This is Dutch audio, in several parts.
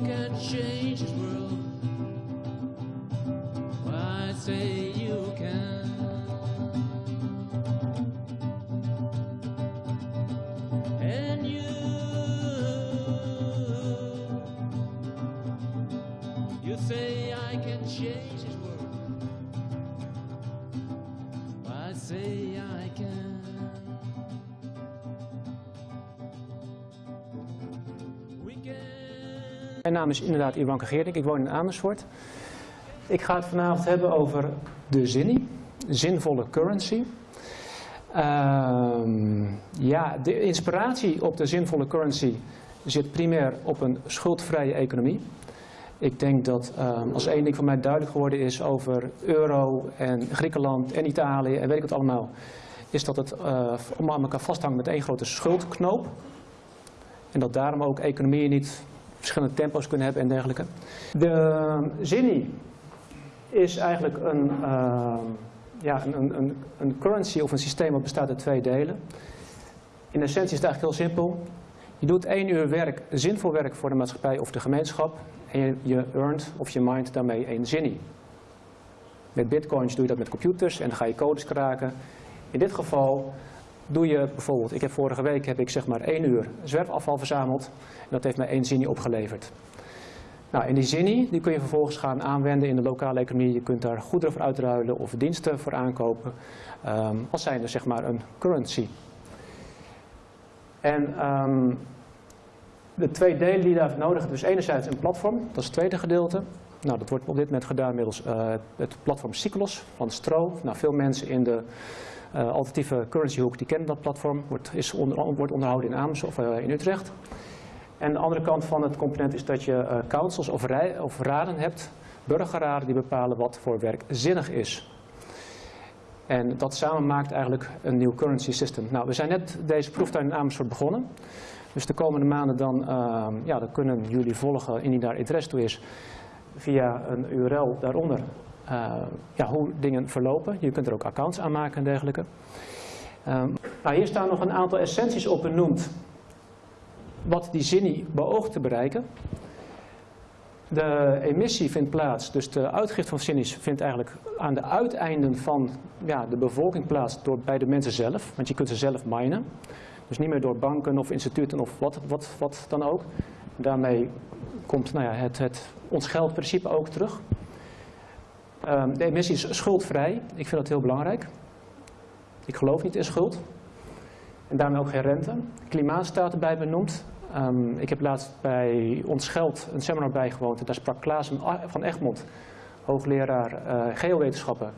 you can change this world. I say you can. And you, you say I can change this world. I say I can. Mijn naam is inderdaad Iwanke Geerdink, ik woon in Amersfoort. Ik ga het vanavond hebben over de zinnie, zinvolle currency. Ehm, ja, de inspiratie op de zinvolle currency zit primair op een schuldvrije economie. Ik denk dat ehm, als één ding van mij duidelijk geworden is over euro en Griekenland en Italië en weet ik wat allemaal, is dat het eh, allemaal aan elkaar vasthangt met één grote schuldknoop. En dat daarom ook economieën niet verschillende tempo's kunnen hebben en dergelijke. De zinnie is eigenlijk een, ehm, ja, een, een, een, currency of een systeem dat bestaat uit twee delen. In essentie is het eigenlijk heel simpel. Je doet één uur werk, zinvol werk voor de maatschappij of de gemeenschap en je, je earnt of je mindt daarmee één zinnie. Met bitcoins doe je dat met computers en dan ga je codes kraken. In dit geval doe je bijvoorbeeld, ik heb vorige week heb ik zeg maar één uur zwerfafval verzameld en dat heeft mij één zinnie opgeleverd. Nou, en die zinnie die kun je vervolgens gaan aanwenden in de lokale economie. Je kunt daar goederen voor uitruilen of diensten voor aankopen. ehm, als zijnde zeg maar een currency. En ehm, de twee delen die daarvoor nodig hebt, dus enerzijds een platform, dat is het tweede gedeelte. Nou, dat wordt op dit moment gedaan middels eh, het platform Cyclos van Stro. Nou, veel mensen in de alternatieve currency hoek die kennen dat platform. Wordt, is onder, wordt onderhouden in Amersfoort of eh, in Utrecht. En de andere kant van het component is dat je eh, councils of, of raden hebt, burgerraden die bepalen wat voor werk zinnig is. En dat samen maakt eigenlijk een nieuw currency system. Nou, we zijn net deze proeftuin in Amersfoort begonnen. Dus de komende maanden dan, ehm, ja, dan kunnen jullie volgen, indien daar interesse toe is, via een URL daaronder eh, ja, hoe dingen verlopen. Je kunt er ook accounts aan maken en dergelijke. Ehm, nou, hier staan nog een aantal essenties op benoemd wat die zinnie beoogt te bereiken. De emissie vindt plaats, dus de uitgift van zinnies vindt eigenlijk aan de uiteinden van ja, de bevolking plaats door, bij de mensen zelf. Want je kunt ze zelf minen. Dus niet meer door banken of instituten of wat, wat, wat dan ook. Daarmee komt nou ja, het, het, ons geldprincipe ook terug. Ehm, de emissie is schuldvrij. Ik vind dat heel belangrijk. Ik geloof niet in schuld. En daarmee ook geen rente. Klimaat staat erbij benoemd. Um, ik heb laatst bij Ons Geld een seminar bijgewoond. Daar sprak Klaas van Egmond, hoogleraar uh, geowetenschappen.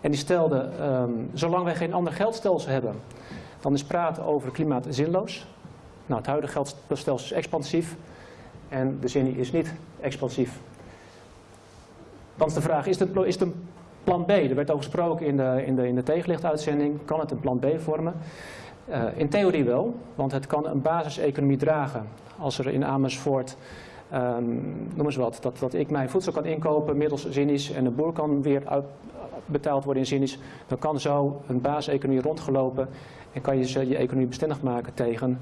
En die stelde, um, zolang wij geen ander geldstelsel hebben, dan is praten over klimaat zinloos. Nou, het huidige geldstelsel is expansief en de zin is niet expansief. Dan is de vraag, is het, is het een plan B? Er werd over gesproken in de, in de, in de. Kan het een plan B vormen? Uh, in theorie wel, want het kan een basiseconomie dragen. Als er in Amersfoort, um, noem eens wat, dat, dat ik mijn voedsel kan inkopen middels zinnies en de boer kan weer betaald worden in zinnies, dan kan zo een basiseconomie rondgelopen en kan je je economie bestendig maken tegen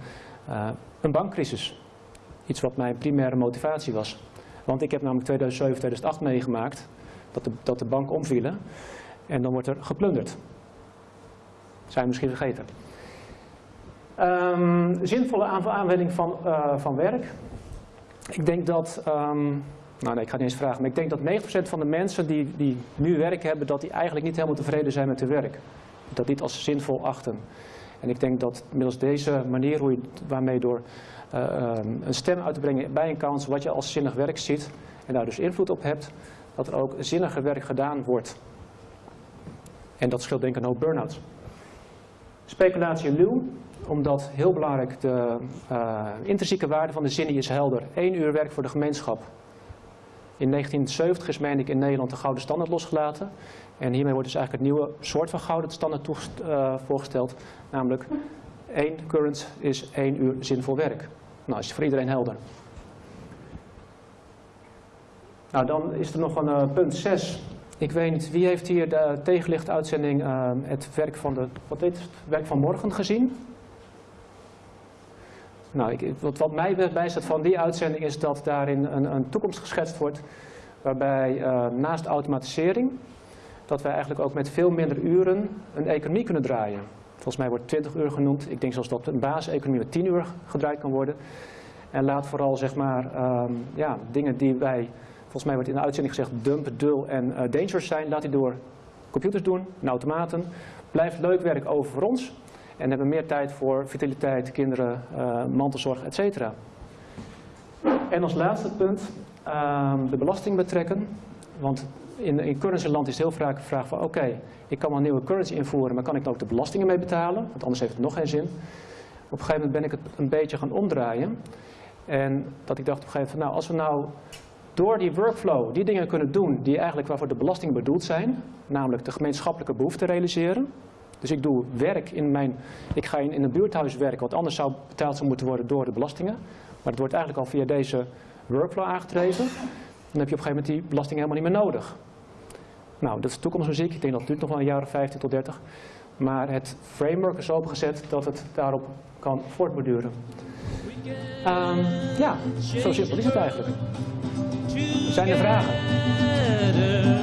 uh, een bankcrisis. Iets wat mijn primaire motivatie was. Want ik heb namelijk 2007, 2008 meegemaakt dat de, dat de banken omvielen en dan wordt er geplunderd. Zijn misschien vergeten. Um, zinvolle aanwending van, uh, van werk. Ik denk dat, um, nou nee, ik ga niet eens vragen, maar ik denk dat 90% van de mensen die, die nu werk hebben, dat die eigenlijk niet helemaal tevreden zijn met hun werk. Dat niet als zinvol achten. En ik denk dat middels deze manier, hoe je, waarmee door uh, um, een stem uit te brengen bij een kans, wat je als zinnig werk ziet en daar dus invloed op hebt, dat er ook zinniger werk gedaan wordt. En dat scheelt denk ik een hoop burn-outs. Speculatie luw omdat heel belangrijk de uh, intrinsieke waarde van de zinnie is helder. Eén uur werk voor de gemeenschap. In 1970 is, meen ik, in Nederland de gouden standaard losgelaten. En hiermee wordt dus eigenlijk een nieuwe soort van gouden standaard uh, voorgesteld. Namelijk, één current is één uur zinvol werk. Nou, is voor iedereen helder. Nou, dan is er nog een uh, punt 6. Ik weet niet, wie heeft hier de tegenlichtuitzending het werk van, de, wat het, werk van morgen gezien? Nou, ik, wat, wat mij bijstaat van die uitzending is dat daarin een, een toekomst geschetst wordt waarbij uh, naast automatisering dat wij eigenlijk ook met veel minder uren een economie kunnen draaien. Volgens mij wordt 20 uur genoemd. Ik denk zelfs dat een basiseconomie met 10 uur gedraaid kan worden. En laat vooral zeg maar, um, ja, dingen die wij, volgens mij wordt in de uitzending gezegd, dump, dull en uh, dangerous zijn, laat die door computers doen en automaten. Blijft leuk werk over voor ons. En hebben meer tijd voor vitaliteit, kinderen, uh, mantelzorg, etc. En als laatste punt, uh, de belasting betrekken. Want in, in currencyland is heel vaak de vraag van oké, ik kan wel een nieuwe currency invoeren, maar kan ik ook de belastingen mee betalen? Want anders heeft het nog geen zin. Op een gegeven moment ben ik het een beetje gaan omdraaien. En dat ik dacht op een gegeven moment, nou als we nou door die workflow die dingen kunnen doen die eigenlijk waarvoor de belastingen bedoeld zijn, namelijk de gemeenschappelijke behoeften realiseren. Dus ik doe werk in mijn, ik ga in, in een buurthuis werken, wat anders zou betaald zou moeten worden door de belastingen. Maar het wordt eigenlijk al via deze workflow aangedreven. Dan heb je op een gegeven moment die belasting helemaal niet meer nodig. Nou, dat is toekomstmuziek. Ik denk dat het duurt nog wel een jaar of 15 tot 30. Maar het framework is opengezet dat het daarop kan voortborduren. Um, ja, zo simpel is het eigenlijk. Zijn er vragen?